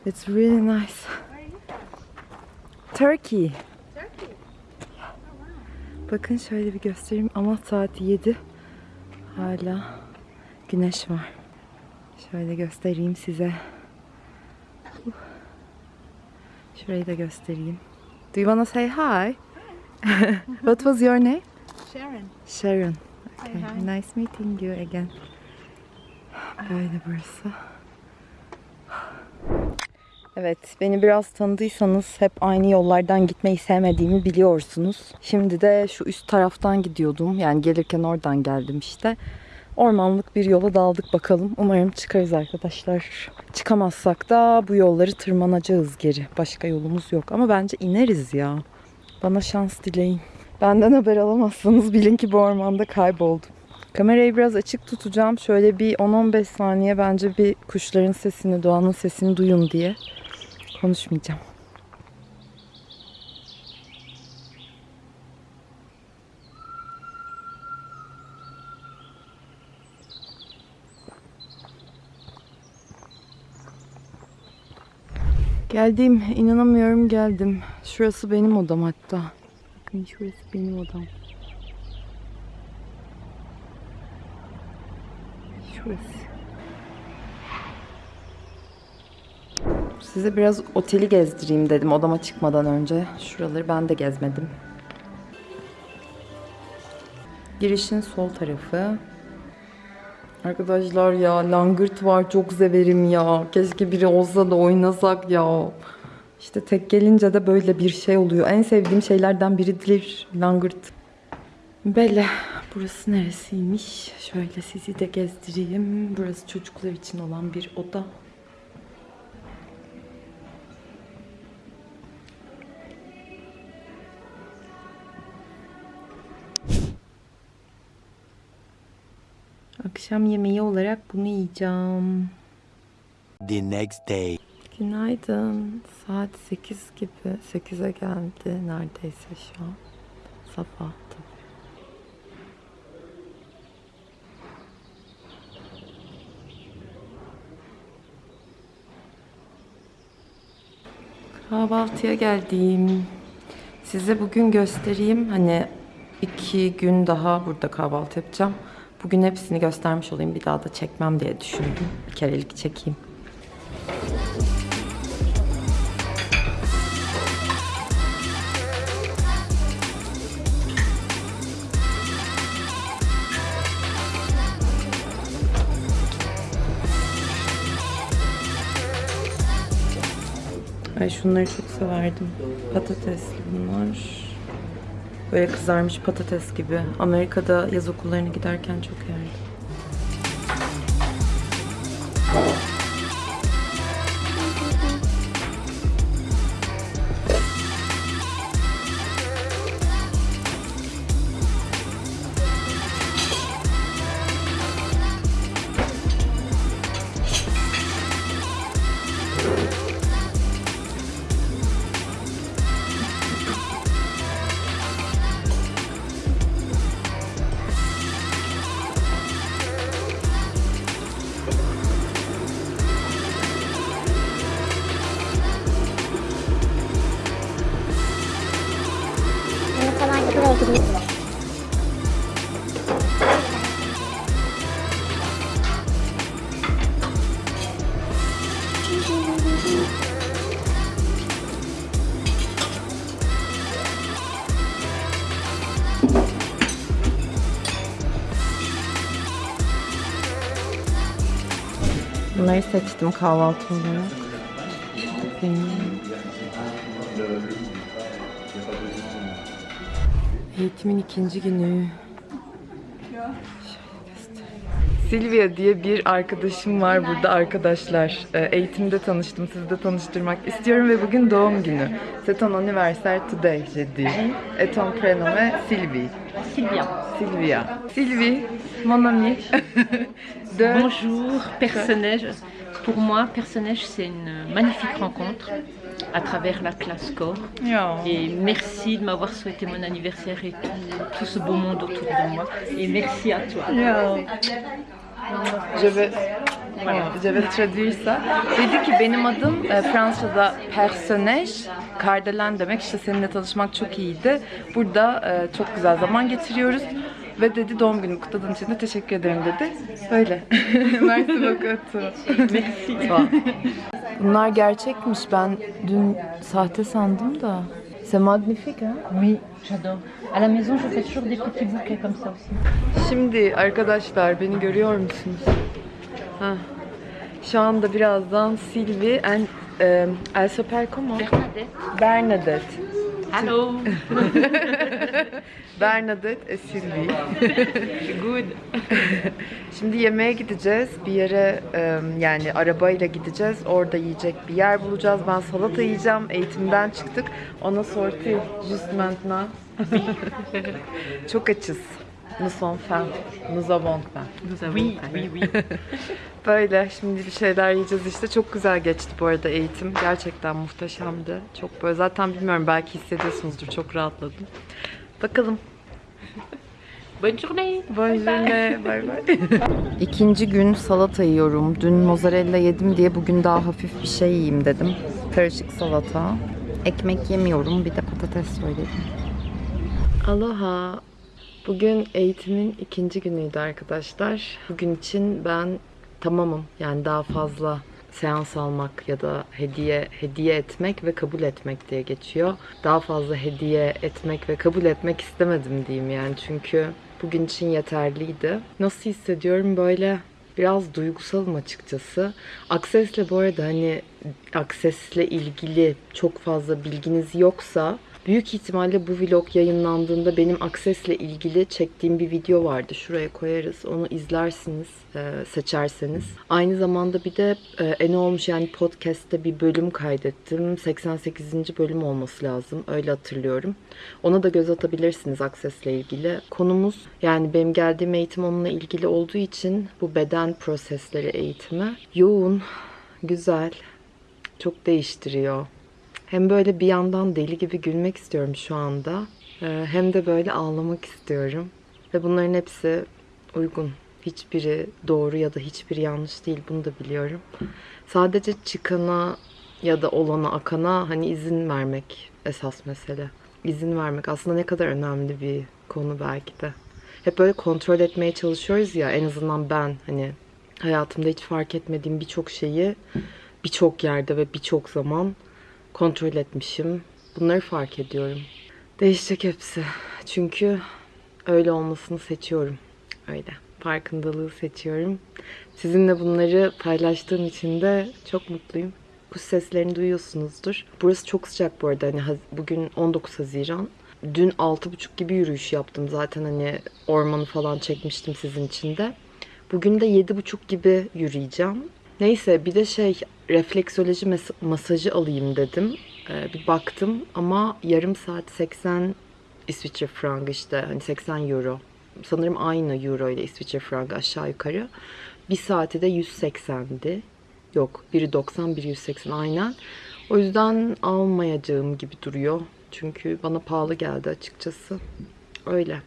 it's really nice. Turkey. Bakın şöyle bir göstereyim ama saat 7. Hala güneş var. Şöyle göstereyim size. Şurayı da göstereyim. Do you wanna say hi? What was your name? Sharon. Sharon. Okay. hi. Nice meeting you again. Böyle burası. Evet, beni biraz tanıdıysanız hep aynı yollardan gitmeyi sevmediğimi biliyorsunuz. Şimdi de şu üst taraftan gidiyordum. Yani gelirken oradan geldim işte. Ormanlık bir yola daldık bakalım. Umarım çıkarız arkadaşlar. Çıkamazsak da bu yolları tırmanacağız geri. Başka yolumuz yok. Ama bence ineriz ya. Bana şans dileyin. Benden haber alamazsanız bilin ki bu ormanda kayboldum. Kamerayı biraz açık tutacağım. Şöyle bir 10-15 saniye bence bir kuşların sesini, doğanın sesini duyun diye konuşmayacağım. Geldim. inanamıyorum geldim. Şurası benim odam hatta. Bakın şurası benim odam. Şurası. Size biraz oteli gezdireyim dedim odama çıkmadan önce. Şuraları ben de gezmedim. Girişin sol tarafı. Arkadaşlar ya langırt var çok severim ya. Keşke biri olsa da oynasak ya. İşte tek gelince de böyle bir şey oluyor. En sevdiğim şeylerden biridir langırt. Böyle. Burası neresiymiş? Şöyle sizi de gezdireyim. Burası çocuklar için olan bir oda. Akşam yemeği olarak bunu yiyeceğim. the next day. Günaydın. Saat 8 gibi. 8'e geldi neredeyse şu an. Sabah tabii. Kahvaltıya geldim. Size bugün göstereyim. Hani iki gün daha burada kahvaltı yapacağım. Bugün hepsini göstermiş olayım. Bir daha da çekmem diye düşündüm. Bir kerelik çekeyim. Ay şunları çok severdim. Patatesli bunlar. Böyle kızarmış patates gibi. Amerika'da yaz okullarına giderken çok yerdim. Bunları seçtim kahvaltı olarak. Eğitimin ikinci günü. Silvia diye bir arkadaşım var burada arkadaşlar. Ee, Eğitimde tanıştım, sizi de tanıştırmak istiyorum ve bugün doğum günü. C'est ton anniversaire today, j'ai dit. Et ton prénom est Sylvie. Sylvia. Sylvia. Sylvie, mon amie. de... Bonjour, Perce-Neige. Pour moi, Perce-Neige, c'est une magnifique rencontre. à travers la classe corps. Ya. Et merci de m'avoir souhaité mon anniversaire et tout, tout ce beau monde autour de moi. Et merci à toi. Ya. Je vais, je vais traduire ça. Dedi ki benim adım e, Fransa'da personnage, kardelen demek. İşte seninle tanışmak çok iyiydi. Burada e, çok güzel zaman geçiriyoruz. Ve dedi doğum günümü kutladığın için de teşekkür ederim dedi. Böyle. Merci beaucoup. Merci. Bunlar gerçekmiş. Ben dün sahte sandım da. C'est magnifique hein? Oui, j'adore. À la maison, je fais toujours des petits bouquets comme ça aussi. Şimdi arkadaşlar beni görüyor musunuz? Ha. Şu anda birazdan Sylvie and e, s'appelle comment? Bernadette. Bernadette. Hello. Bernadette et Sylvie. Good. Şimdi yemeğe gideceğiz. Bir yere e, yani arabayla gideceğiz. Orada yiyecek bir yer bulacağız. Ben salata yiyeceğim. Eğitimden çıktık. Ona sorti just maintenant. Çok açız. Nous sommes faim. Nous avons faim. Nous avons oui, oui, oui. Böyle şimdi bir şeyler yiyeceğiz işte. Çok güzel geçti bu arada eğitim. Gerçekten muhteşemdi. Çok böyle zaten bilmiyorum belki hissediyorsunuzdur. Çok rahatladım. Bakalım. Bonne journée. Bonjour. Bay bay. İkinci gün salata yiyorum. Dün mozzarella yedim diye bugün daha hafif bir şey yiyeyim dedim. Karışık salata. Ekmek yemiyorum. Bir de patates söyledim. Aloha. Bugün eğitimin ikinci günüydü arkadaşlar. Bugün için ben tamamım. Yani daha fazla seans almak ya da hediye hediye etmek ve kabul etmek diye geçiyor. Daha fazla hediye etmek ve kabul etmek istemedim diyeyim yani çünkü bugün için yeterliydi. Nasıl hissediyorum böyle biraz duygusalım açıkçası. Aksesle bu arada hani aksesle ilgili çok fazla bilginiz yoksa Büyük ihtimalle bu vlog yayınlandığında benim Access'le ilgili çektiğim bir video vardı. Şuraya koyarız. Onu izlersiniz e, seçerseniz. Aynı zamanda bir de e, olmuş yani podcast'te bir bölüm kaydettim. 88. bölüm olması lazım. Öyle hatırlıyorum. Ona da göz atabilirsiniz Access'le ilgili. Konumuz yani benim geldiğim eğitim onunla ilgili olduğu için bu beden prosesleri eğitimi yoğun, güzel, çok değiştiriyor. Hem böyle bir yandan deli gibi gülmek istiyorum şu anda. Ee, Hem de böyle ağlamak istiyorum. Ve bunların hepsi uygun. Hiçbiri doğru ya da hiçbiri yanlış değil. Bunu da biliyorum. Sadece çıkana ya da olana, akana hani izin vermek esas mesele. İzin vermek aslında ne kadar önemli bir konu belki de. Hep böyle kontrol etmeye çalışıyoruz ya en azından ben hani hayatımda hiç fark etmediğim birçok şeyi birçok yerde ve birçok zaman kontrol etmişim. Bunları fark ediyorum. Değişecek hepsi. Çünkü öyle olmasını seçiyorum. Öyle. Farkındalığı seçiyorum. Sizinle bunları paylaştığım için de çok mutluyum. Kuş seslerini duyuyorsunuzdur. Burası çok sıcak bu arada. Hani bugün 19 Haziran. Dün 6.30 gibi yürüyüş yaptım. Zaten hani ormanı falan çekmiştim sizin için de. Bugün de 7.30 gibi yürüyeceğim. Neyse bir de şey refleksoloji mes- masajı alayım dedim. Ee, bir baktım ama yarım saat 80 İsviçre frangı işte hani 80 euro. Sanırım aynı euro ile İsviçre frangı aşağı yukarı. Bir saati de 180'di. Yok biri 90 biri 180 aynen. O yüzden almayacağım gibi duruyor. Çünkü bana pahalı geldi açıkçası. Öyle.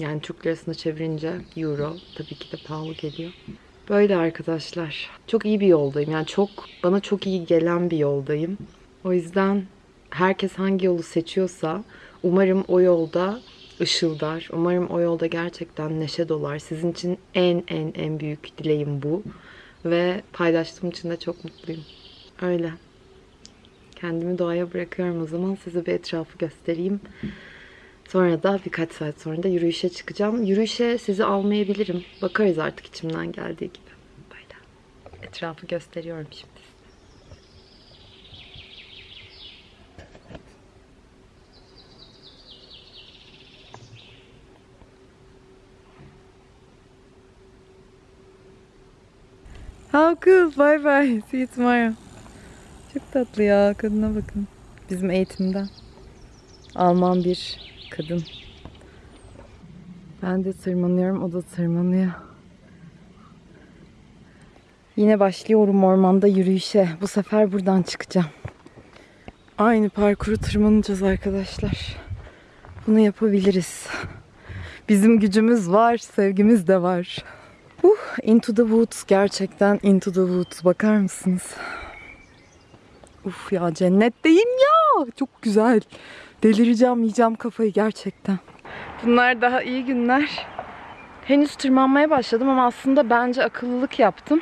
Yani Türk lirasına çevirince euro tabii ki de pahalı geliyor. Böyle arkadaşlar. Çok iyi bir yoldayım. Yani çok bana çok iyi gelen bir yoldayım. O yüzden herkes hangi yolu seçiyorsa umarım o yolda ışıldar. Umarım o yolda gerçekten neşe dolar. Sizin için en en en büyük dileğim bu. Ve paylaştığım için de çok mutluyum. Öyle. Kendimi doğaya bırakıyorum o zaman. Size bir etrafı göstereyim. Sonra da birkaç saat sonra da yürüyüşe çıkacağım. Yürüyüşe sizi almayabilirim. Bakarız artık içimden geldiği gibi. Böyle. Etrafı gösteriyorum şimdi. How cool. Bye bye. See you tomorrow. Çok tatlı ya. Kadına bakın. Bizim eğitimden. Alman bir kadın. Ben de tırmanıyorum, o da tırmanıyor. Yine başlıyorum ormanda yürüyüşe. Bu sefer buradan çıkacağım. Aynı parkuru tırmanacağız arkadaşlar. Bunu yapabiliriz. Bizim gücümüz var, sevgimiz de var. Uh, into the Woods gerçekten Into the Woods bakar mısınız? Uf ya cennetteyim ya. Çok güzel. Delireceğim, yiyeceğim kafayı gerçekten. Bunlar daha iyi günler. Henüz tırmanmaya başladım ama aslında bence akıllılık yaptım.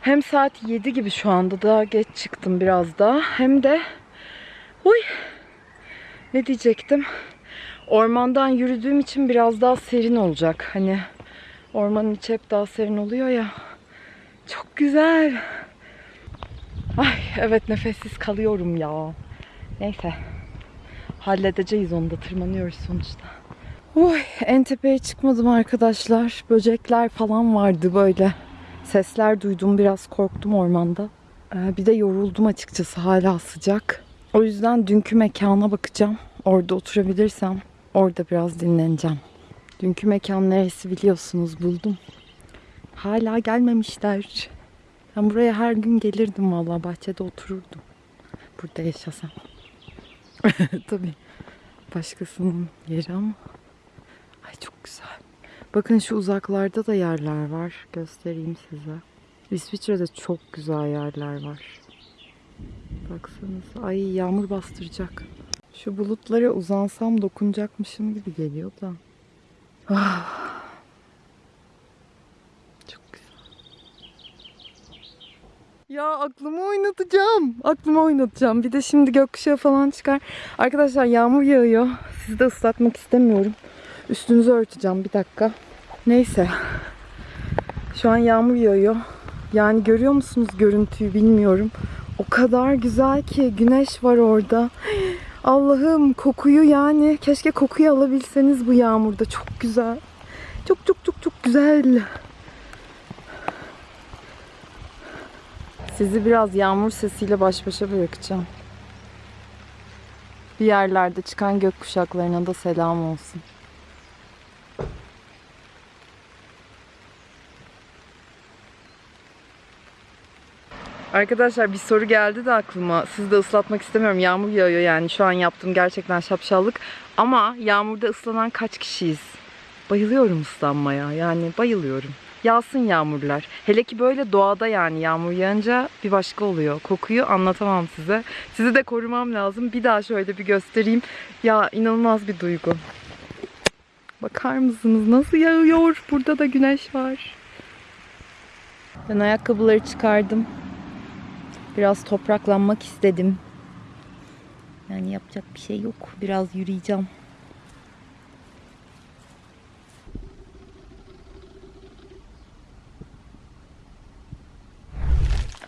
Hem saat 7 gibi şu anda daha geç çıktım biraz daha. Hem de Uy. Ne diyecektim? Ormandan yürüdüğüm için biraz daha serin olacak. Hani ormanın içi hep daha serin oluyor ya. Çok güzel. Ay evet nefessiz kalıyorum ya. Neyse. Halledeceğiz onu da tırmanıyoruz sonuçta. Uy, en tepeye çıkmadım arkadaşlar. Böcekler falan vardı böyle. Sesler duydum biraz korktum ormanda. Ee, bir de yoruldum açıkçası hala sıcak. O yüzden dünkü mekana bakacağım. Orada oturabilirsem orada biraz dinleneceğim. Dünkü mekan neresi biliyorsunuz buldum. Hala gelmemişler. Ben buraya her gün gelirdim valla bahçede otururdum. Burada yaşasam. Tabii başkasının yeri ama. Ay çok güzel. Bakın şu uzaklarda da yerler var. Göstereyim size. İsviçre'de çok güzel yerler var. Baksanıza. Ay yağmur bastıracak. Şu bulutlara uzansam dokunacakmışım gibi geliyor da. Ah. Çok güzel. Ya aklımı oynatacağım. Aklımı oynatacağım. Bir de şimdi gökkuşağı falan çıkar. Arkadaşlar yağmur yağıyor. Sizi de ıslatmak istemiyorum. Üstünüzü örteceğim bir dakika. Neyse. Şu an yağmur yağıyor. Yani görüyor musunuz görüntüyü bilmiyorum. O kadar güzel ki güneş var orada. Allah'ım kokuyu yani keşke kokuyu alabilseniz bu yağmurda. Çok güzel. Çok çok çok çok güzel. Sizi biraz yağmur sesiyle baş başa bırakacağım. Bir yerlerde çıkan gök kuşaklarına da selam olsun. Arkadaşlar bir soru geldi de aklıma. Sizi de ıslatmak istemiyorum. Yağmur yağıyor yani. Şu an yaptığım gerçekten şapşallık. Ama yağmurda ıslanan kaç kişiyiz? Bayılıyorum ıslanmaya. Yani bayılıyorum. Yağsın yağmurlar. Hele ki böyle doğada yani yağmur yağınca bir başka oluyor. Kokuyu anlatamam size. Sizi de korumam lazım. Bir daha şöyle bir göstereyim. Ya inanılmaz bir duygu. Bakar mısınız nasıl yağıyor? Burada da güneş var. Ben ayakkabıları çıkardım. Biraz topraklanmak istedim. Yani yapacak bir şey yok. Biraz yürüyeceğim.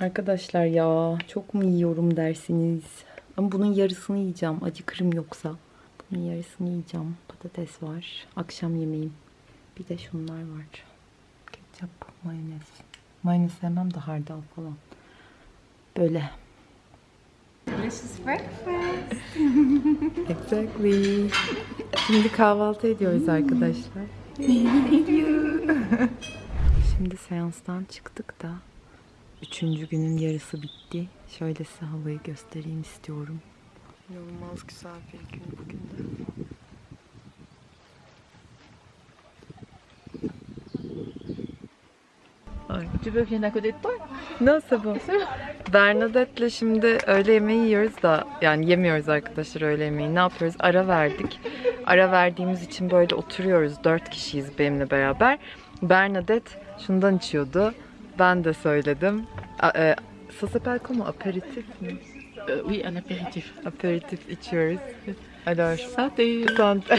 Arkadaşlar ya çok mu yiyorum dersiniz? Ama bunun yarısını yiyeceğim. Acıkırım yoksa. Bunun yarısını yiyeceğim. Patates var. Akşam yemeğim. Bir de şunlar var. Ketçap, mayonez. Mayonez sevmem de hardal falan. Böyle. Exactly. Şimdi kahvaltı ediyoruz arkadaşlar. Şimdi seanstan çıktık da üçüncü günün yarısı bitti. Şöyle size havayı göstereyim istiyorum. İnanılmaz güzel bir gün bugün de. Tu veux vienne à côté de toi Nasıl bu? Bernadette'le şimdi öğle yemeği yiyoruz da yani yemiyoruz arkadaşlar öğle yemeği. Ne yapıyoruz? Ara verdik. Ara verdiğimiz için böyle oturuyoruz. Dört kişiyiz benimle beraber. Bernadette şundan içiyordu. Ben de söyledim. E, ça s'appelle comment? Aperitif mi? Euh, Oui, un apéritif. Aperitif içiyoruz. Alors, Santé santé.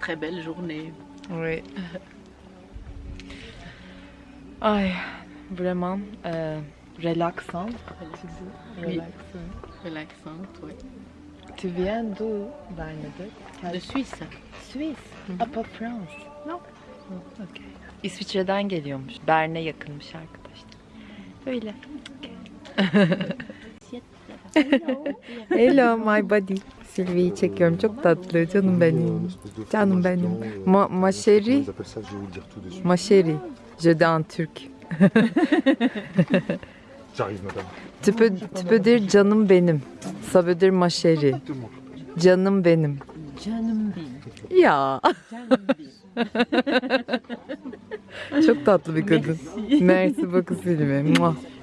Très belle journée. Oui. Ay, vraiment euh, relaxant. Oui. Relaxant. Relaxante, oui. Tu viens d'où, Bernadette? De Suisse. Suisse. Ah, pas France. Non. Okay. İsviçre'den geliyormuş. Bern'e yakınmış arkadaşlar. Öyle. Assiette là-bas. Hello my body. Sylvie'yi çekiyorum. Çok tatlı. Canım benim. Canım benim. Ma, ma chérie. appellent ça, je vais vous le dire tout dessus. Ma chérie. Je dis en turc. J'arrive, madame. Peux dire canım benim. Ça veut dire ma chérie. Exactement. Canım benim. Canım benim, Ya. canım benim. Çok tatlı bir kadın. Merci beaucoup Sylvie.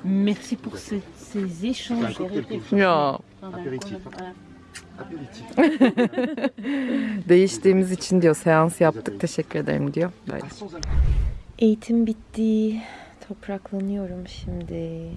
Merci pour ces, ces échanges. Ya. Değiştiğimiz için diyor seans yaptık teşekkür ederim diyor. Böyle. Eğitim bitti. Topraklanıyorum şimdi.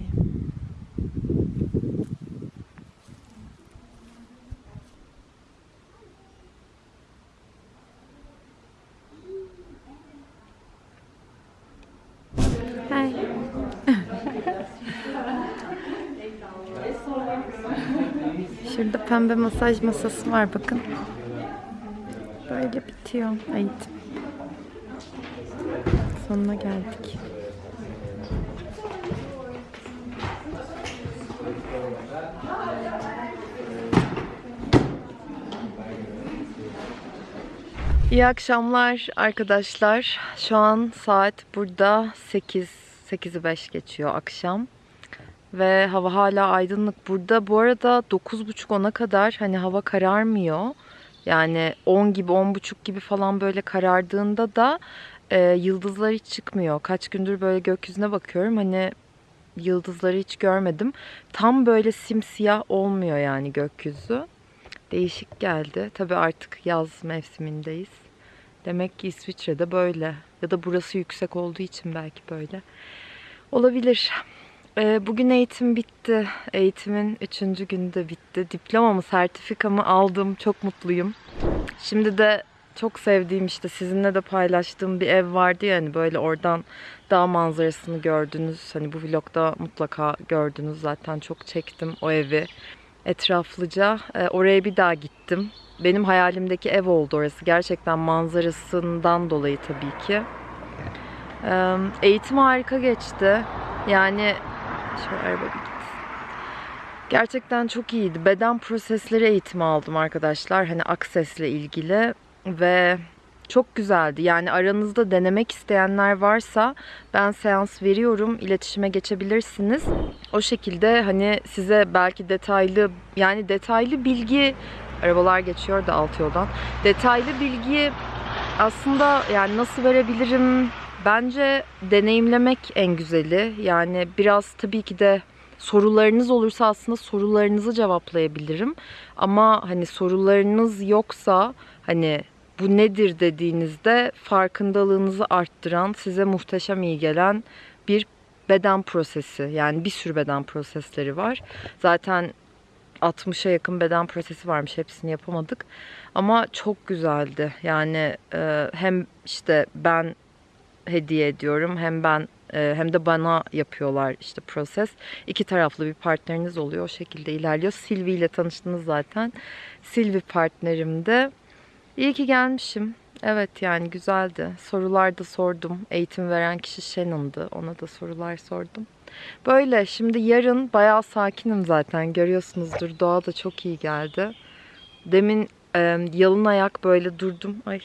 Şurada pembe masaj masası var bakın. Böyle bitiyor eğitim. Sonuna geldik. İyi akşamlar arkadaşlar. Şu an saat burada 8 8'i 5 geçiyor akşam. Ve hava hala aydınlık. Burada bu arada 9.30-10'a kadar hani hava kararmıyor. Yani 10 gibi 10.30 gibi falan böyle karardığında da e, yıldızlar hiç çıkmıyor. Kaç gündür böyle gökyüzüne bakıyorum. Hani yıldızları hiç görmedim. Tam böyle simsiyah olmuyor yani gökyüzü. Değişik geldi. Tabii artık yaz mevsimindeyiz. Demek ki İsviçre'de böyle. Ya da burası yüksek olduğu için belki böyle. Olabilir. Ee, bugün eğitim bitti. Eğitimin üçüncü günü de bitti. Diplomamı, sertifikamı aldım. Çok mutluyum. Şimdi de çok sevdiğim işte sizinle de paylaştığım bir ev vardı ya hani böyle oradan dağ manzarasını gördünüz. Hani bu vlogda mutlaka gördünüz zaten çok çektim o evi etraflıca. Ee, oraya bir daha gittim. Benim hayalimdeki ev oldu orası. Gerçekten manzarasından dolayı tabii ki. Eğitim harika geçti. Yani şöyle araba bir gitsin. Gerçekten çok iyiydi. Beden prosesleri eğitimi aldım arkadaşlar. Hani aksesle ilgili ve çok güzeldi. Yani aranızda denemek isteyenler varsa ben seans veriyorum. İletişime geçebilirsiniz. O şekilde hani size belki detaylı yani detaylı bilgi arabalar geçiyor da alt yoldan. Detaylı bilgi aslında yani nasıl verebilirim? Bence deneyimlemek en güzeli. Yani biraz tabii ki de sorularınız olursa aslında sorularınızı cevaplayabilirim. Ama hani sorularınız yoksa hani bu nedir dediğinizde farkındalığınızı arttıran, size muhteşem iyi gelen bir beden prosesi. Yani bir sürü beden prosesleri var. Zaten 60'a yakın beden prosesi varmış. Hepsini yapamadık. Ama çok güzeldi. Yani e, hem işte ben hediye ediyorum hem ben e, hem de bana yapıyorlar işte proses. İki taraflı bir partneriniz oluyor. O şekilde ilerliyor. Silvi ile tanıştınız zaten. Silvi partnerimde. İyi ki gelmişim. Evet yani güzeldi. Sorular da sordum. Eğitim veren kişi Shannon'dı. Ona da sorular sordum. Böyle şimdi yarın bayağı sakinim zaten. Görüyorsunuzdur. Doğa da çok iyi geldi. Demin e, yalın ayak böyle durdum. Ay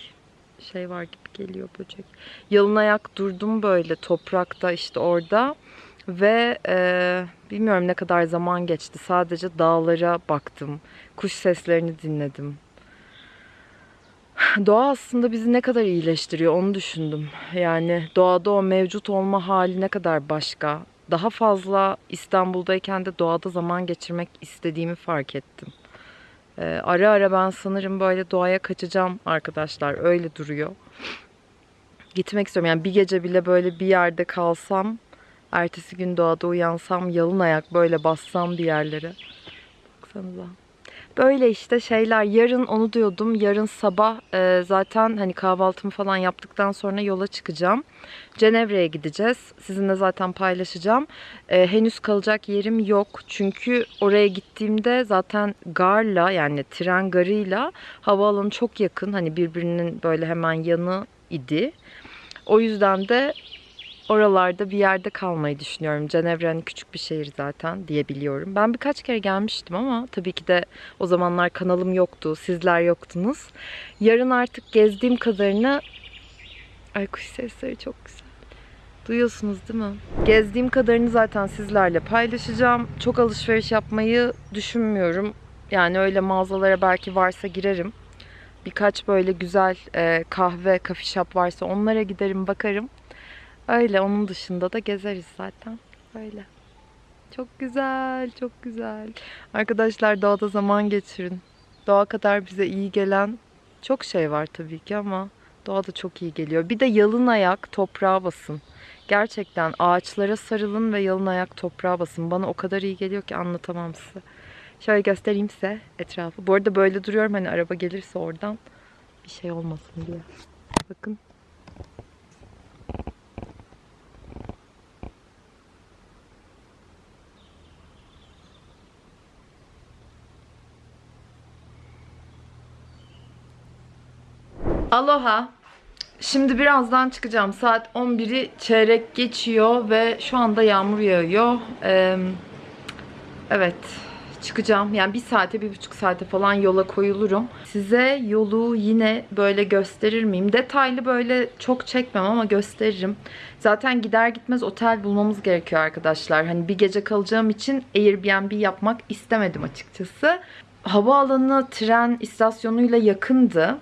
şey var gibi geliyor böcek. Yalın ayak durdum böyle toprakta işte orada. Ve e, bilmiyorum ne kadar zaman geçti. Sadece dağlara baktım. Kuş seslerini dinledim. Doğa aslında bizi ne kadar iyileştiriyor onu düşündüm. Yani doğada o mevcut olma hali ne kadar başka. Daha fazla İstanbul'dayken de doğada zaman geçirmek istediğimi fark ettim. Ee, ara ara ben sanırım böyle doğaya kaçacağım arkadaşlar. Öyle duruyor. Gitmek istiyorum. Yani bir gece bile böyle bir yerde kalsam, ertesi gün doğada uyansam, yalın ayak böyle bassam bir yerlere. Baksanıza. Böyle işte şeyler. Yarın onu diyordum. Yarın sabah e, zaten hani kahvaltımı falan yaptıktan sonra yola çıkacağım. Cenevre'ye gideceğiz. Sizinle zaten paylaşacağım. E, henüz kalacak yerim yok. Çünkü oraya gittiğimde zaten garla yani tren garıyla havaalanı çok yakın. Hani birbirinin böyle hemen yanı idi. O yüzden de oralarda bir yerde kalmayı düşünüyorum. Cenevre hani küçük bir şehir zaten diyebiliyorum. Ben birkaç kere gelmiştim ama tabii ki de o zamanlar kanalım yoktu, sizler yoktunuz. Yarın artık gezdiğim kadarını... Ay kuş sesleri çok güzel. Duyuyorsunuz değil mi? Gezdiğim kadarını zaten sizlerle paylaşacağım. Çok alışveriş yapmayı düşünmüyorum. Yani öyle mağazalara belki varsa girerim. Birkaç böyle güzel kahve, shop varsa onlara giderim bakarım. Öyle onun dışında da gezeriz zaten. Öyle. Çok güzel, çok güzel. Arkadaşlar doğada zaman geçirin. Doğa kadar bize iyi gelen çok şey var tabii ki ama doğa da çok iyi geliyor. Bir de yalın ayak toprağa basın. Gerçekten ağaçlara sarılın ve yalın ayak toprağa basın. Bana o kadar iyi geliyor ki anlatamam size. Şöyle göstereyim size etrafı. Bu arada böyle duruyorum hani araba gelirse oradan bir şey olmasın diye. Bakın. Aloha. Şimdi birazdan çıkacağım. Saat 11'i çeyrek geçiyor ve şu anda yağmur yağıyor. Ee, evet çıkacağım. Yani bir saate, bir buçuk saate falan yola koyulurum. Size yolu yine böyle gösterir miyim? Detaylı böyle çok çekmem ama gösteririm. Zaten gider gitmez otel bulmamız gerekiyor arkadaşlar. Hani bir gece kalacağım için Airbnb yapmak istemedim açıkçası. Havaalanı tren istasyonuyla yakındı.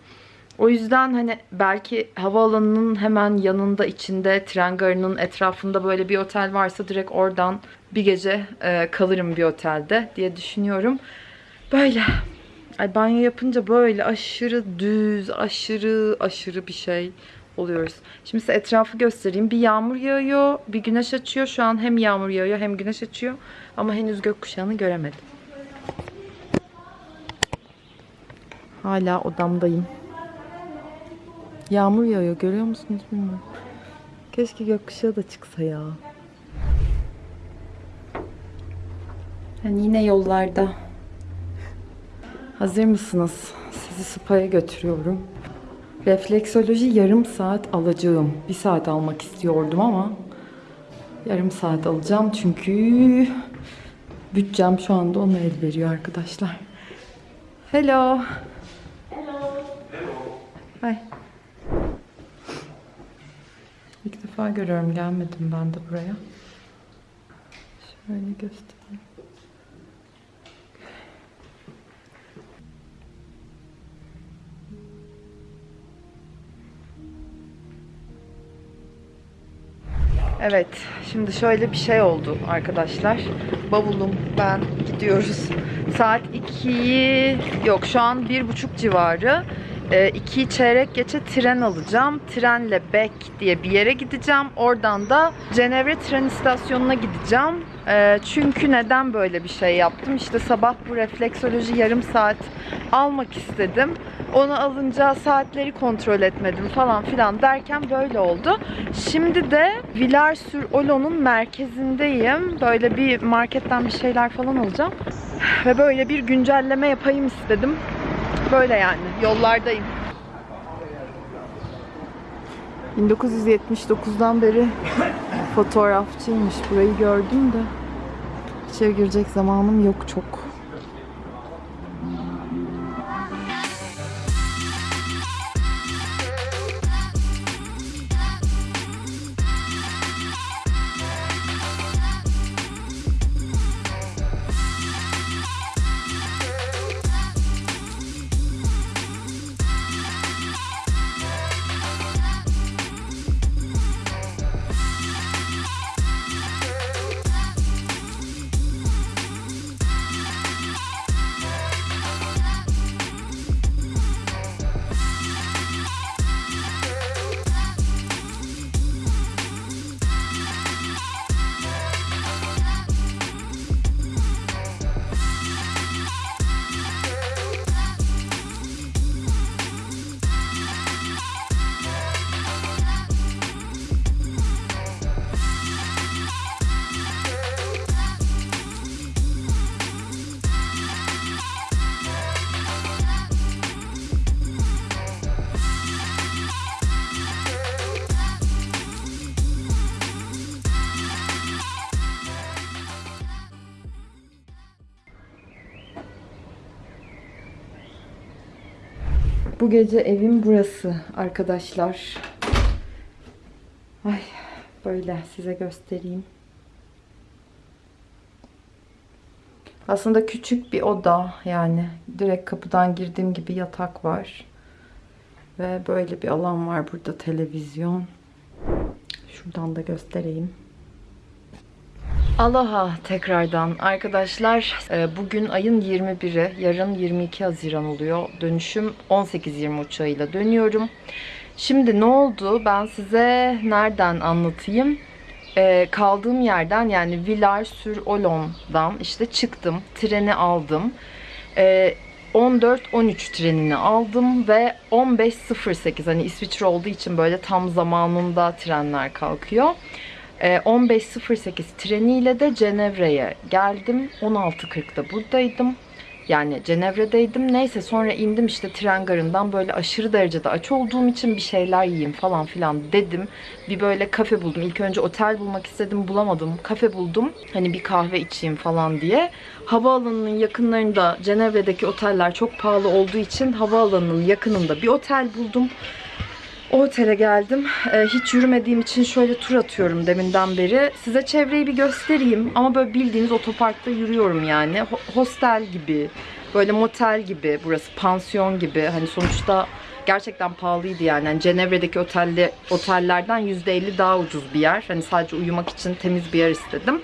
O yüzden hani belki havaalanının hemen yanında içinde tren garının etrafında böyle bir otel varsa direkt oradan bir gece e, kalırım bir otelde diye düşünüyorum. Böyle. Ay banyo yapınca böyle aşırı düz, aşırı aşırı bir şey oluyoruz. Şimdi size etrafı göstereyim. Bir yağmur yağıyor, bir güneş açıyor. Şu an hem yağmur yağıyor hem güneş açıyor. Ama henüz gökkuşağını göremedim. Hala odamdayım. Yağmur yağıyor görüyor musunuz bilmiyorum. Keşke gökkuşağı da çıksa ya. Yani yine yollarda. Hazır mısınız? Sizi spa'ya götürüyorum. Refleksoloji yarım saat alacağım. Bir saat almak istiyordum ama yarım saat alacağım çünkü bütçem şu anda ona el veriyor arkadaşlar. Hello. Hi. İlk defa görüyorum. Gelmedim ben de buraya. Şöyle göstereyim. Evet, şimdi şöyle bir şey oldu arkadaşlar. Bavulum, ben gidiyoruz. Saat 2'yi, yok şu an bir buçuk civarı. E, iki çeyrek geçe tren alacağım. Trenle Beck diye bir yere gideceğim. Oradan da Cenevre tren istasyonuna gideceğim. E, çünkü neden böyle bir şey yaptım? İşte sabah bu refleksoloji yarım saat almak istedim. Onu alınca saatleri kontrol etmedim falan filan derken böyle oldu. Şimdi de Villars-sur-Olon'un merkezindeyim. Böyle bir marketten bir şeyler falan alacağım. Ve böyle bir güncelleme yapayım istedim. Böyle yani yollardayım. 1979'dan beri fotoğrafçıymış. Burayı gördüm de içeri girecek zamanım yok çok. Bu gece evim burası arkadaşlar. Ay böyle size göstereyim. Aslında küçük bir oda yani direkt kapıdan girdiğim gibi yatak var. Ve böyle bir alan var burada televizyon. Şuradan da göstereyim. Aloha tekrardan arkadaşlar. Ee, Bugün ayın 21'i, yarın 22 Haziran oluyor. Dönüşüm 18.20 uçağıyla dönüyorum. Şimdi ne oldu? Ben size nereden anlatayım? Ee, kaldığım yerden yani Villars-sur-Olon'dan işte çıktım. Treni aldım. Ee, 14-13 trenini aldım ve 15.08 hani İsviçre olduğu için böyle tam zamanında trenler kalkıyor. Ee, 15.08 treniyle de Cenevre'ye geldim. 16.40'da buradaydım. Yani Cenevre'deydim. Neyse sonra indim işte tren garından böyle aşırı derecede aç olduğum için bir şeyler yiyeyim falan filan dedim. Bir böyle kafe buldum. İlk önce otel bulmak istedim bulamadım. Kafe buldum. Hani bir kahve içeyim falan diye. Havaalanının yakınlarında Cenevre'deki oteller çok pahalı olduğu için havaalanının yakınında bir otel buldum. O otele geldim. Ee, hiç yürümediğim için şöyle tur atıyorum deminden beri. Size çevreyi bir göstereyim. Ama böyle bildiğiniz otoparkta yürüyorum yani. Ho- hostel gibi, böyle motel gibi, burası pansiyon gibi. Hani sonuçta gerçekten pahalıydı yani. yani Cenevre'deki otelde, otellerden %50 daha ucuz bir yer. Hani sadece uyumak için temiz bir yer istedim.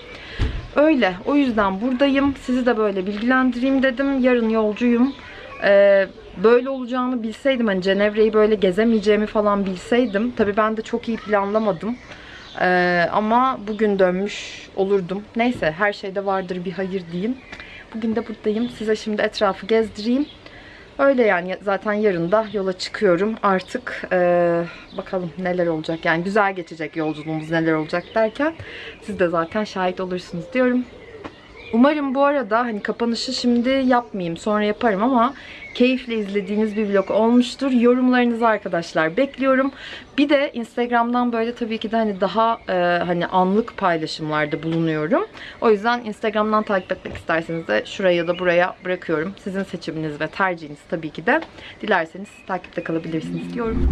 Öyle. O yüzden buradayım. Sizi de böyle bilgilendireyim dedim. Yarın yolcuyum. Ee, böyle olacağını bilseydim hani Cenevre'yi böyle gezemeyeceğimi falan bilseydim tabii ben de çok iyi planlamadım. Ee, ama bugün dönmüş olurdum. Neyse her şeyde vardır bir hayır diyeyim. Bugün de buradayım. Size şimdi etrafı gezdireyim. Öyle yani zaten yarın da yola çıkıyorum artık. Ee, bakalım neler olacak. Yani güzel geçecek yolculuğumuz neler olacak derken siz de zaten şahit olursunuz diyorum. Umarım bu arada hani kapanışı şimdi yapmayayım sonra yaparım ama keyifle izlediğiniz bir vlog olmuştur. Yorumlarınızı arkadaşlar bekliyorum. Bir de Instagram'dan böyle tabii ki de hani daha e, hani anlık paylaşımlarda bulunuyorum. O yüzden Instagram'dan takip etmek isterseniz de şuraya ya da buraya bırakıyorum. Sizin seçiminiz ve tercihiniz tabii ki de. Dilerseniz takipte kalabilirsiniz diyorum.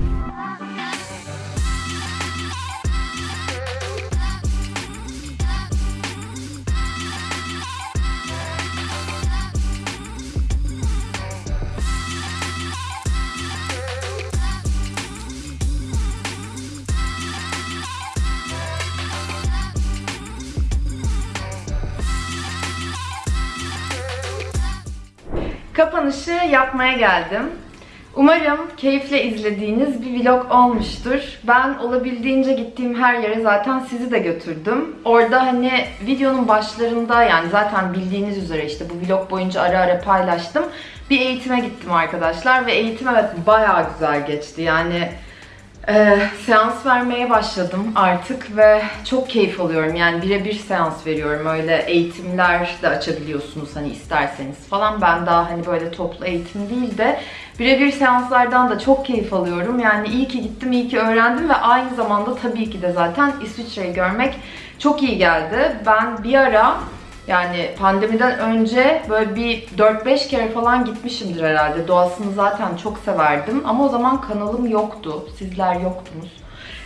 Kapanışı yapmaya geldim. Umarım keyifle izlediğiniz bir vlog olmuştur. Ben olabildiğince gittiğim her yere zaten sizi de götürdüm. Orada hani videonun başlarında yani zaten bildiğiniz üzere işte bu vlog boyunca ara ara paylaştım. Bir eğitime gittim arkadaşlar ve eğitim evet bayağı güzel geçti. Yani ee, seans vermeye başladım artık ve çok keyif alıyorum. Yani birebir seans veriyorum. Öyle eğitimler de açabiliyorsunuz hani isterseniz falan. Ben daha hani böyle toplu eğitim değil de birebir seanslardan da çok keyif alıyorum. Yani iyi ki gittim, iyi ki öğrendim ve aynı zamanda tabii ki de zaten İsviçre'yi görmek çok iyi geldi. Ben bir ara yani pandemiden önce böyle bir 4-5 kere falan gitmişimdir herhalde. Doğasını zaten çok severdim. Ama o zaman kanalım yoktu. Sizler yoktunuz.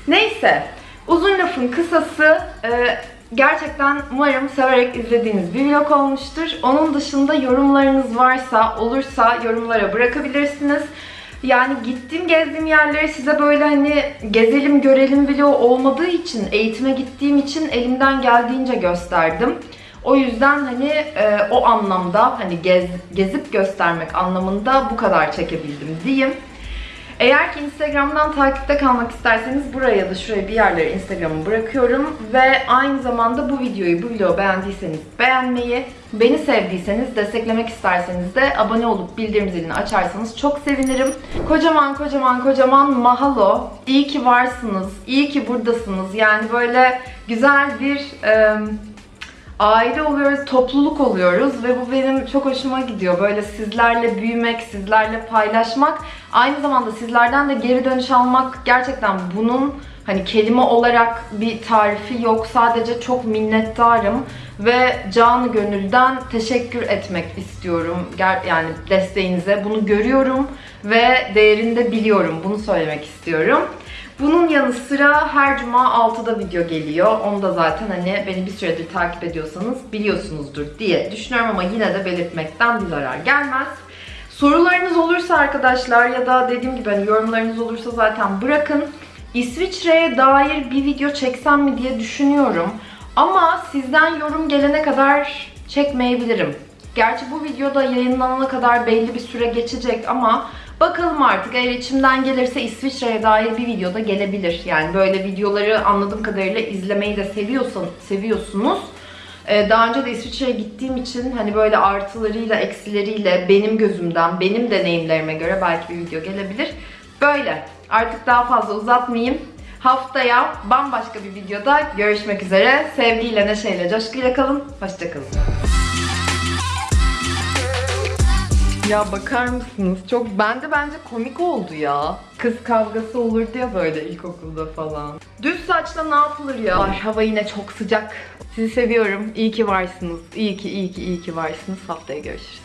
Neyse. Uzun lafın kısası e, gerçekten umarım severek izlediğiniz bir vlog olmuştur. Onun dışında yorumlarınız varsa, olursa yorumlara bırakabilirsiniz. Yani gittiğim gezdiğim yerleri size böyle hani gezelim görelim vlog olmadığı için, eğitime gittiğim için elimden geldiğince gösterdim. O yüzden hani e, o anlamda hani gez, gezip göstermek anlamında bu kadar çekebildim diyeyim. Eğer ki Instagram'dan takipte kalmak isterseniz buraya ya da şuraya bir yerlere Instagram'ı bırakıyorum. Ve aynı zamanda bu videoyu, bu vlogu beğendiyseniz beğenmeyi, beni sevdiyseniz, desteklemek isterseniz de abone olup bildirim zilini açarsanız çok sevinirim. Kocaman kocaman kocaman mahalo. İyi ki varsınız, iyi ki buradasınız. Yani böyle güzel bir... E, aile oluyoruz, topluluk oluyoruz ve bu benim çok hoşuma gidiyor. Böyle sizlerle büyümek, sizlerle paylaşmak, aynı zamanda sizlerden de geri dönüş almak gerçekten bunun Hani kelime olarak bir tarifi yok. Sadece çok minnettarım ve canı gönülden teşekkür etmek istiyorum. Yani desteğinize bunu görüyorum ve değerini de biliyorum. Bunu söylemek istiyorum. Bunun yanı sıra her cuma 6'da video geliyor. Onu da zaten hani beni bir süredir takip ediyorsanız biliyorsunuzdur diye düşünüyorum ama yine de belirtmekten bir zarar gelmez. Sorularınız olursa arkadaşlar ya da dediğim gibi hani yorumlarınız olursa zaten bırakın. İsviçre'ye dair bir video çeksem mi diye düşünüyorum. Ama sizden yorum gelene kadar çekmeyebilirim. Gerçi bu videoda yayınlanana kadar belli bir süre geçecek ama bakalım artık eğer içimden gelirse İsviçre'ye dair bir video da gelebilir. Yani böyle videoları anladığım kadarıyla izlemeyi de seviyorsan, seviyorsunuz. Ee, Daha önce de İsviçre'ye gittiğim için hani böyle artılarıyla eksileriyle benim gözümden, benim deneyimlerime göre belki bir video gelebilir. Böyle. Artık daha fazla uzatmayayım. Haftaya bambaşka bir videoda görüşmek üzere. Sevgiyle, neşeyle, coşkuyla kalın. Hoşçakalın. Ya bakar mısınız? Çok bende bence komik oldu ya. Kız kavgası olurdu ya böyle ilkokulda falan. Düz saçla ne yapılır ya? Var, hava yine çok sıcak. Sizi seviyorum. İyi ki varsınız. İyi ki, iyi ki, iyi ki varsınız. Haftaya görüşürüz.